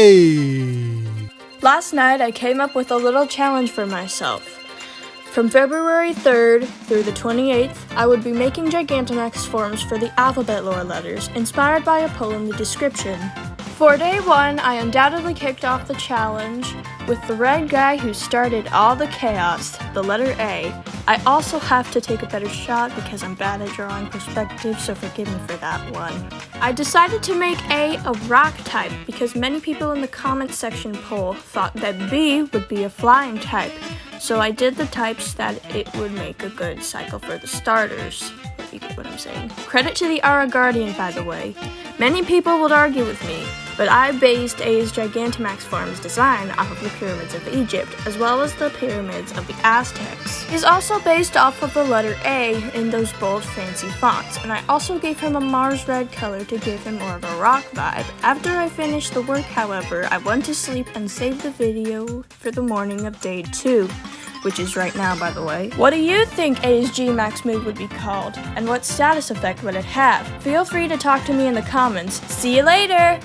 A. Last night I came up with a little challenge for myself. From February 3rd through the 28th, I would be making Gigantamax forms for the alphabet lore letters, inspired by a poem in the description. For day one, I undoubtedly kicked off the challenge with the red guy who started all the chaos, the letter A. I also have to take a better shot because I'm bad at drawing perspective, so forgive me for that one. I decided to make A a rock type because many people in the comments section poll thought that B would be a flying type, so I did the types that it would make a good cycle for the starters. You get what I'm saying. Credit to the Aura Guardian, by the way. Many people would argue with me, but I based A's Gigantamax form's design off of the pyramids of Egypt, as well as the pyramids of the Aztecs. He's also based off of the letter A in those bold fancy fonts, and I also gave him a Mars red color to give him more of a rock vibe. After I finished the work, however, I went to sleep and saved the video for the morning of day 2 which is right now by the way. What do you think A's G-Max move would be called? And what status effect would it have? Feel free to talk to me in the comments. See you later!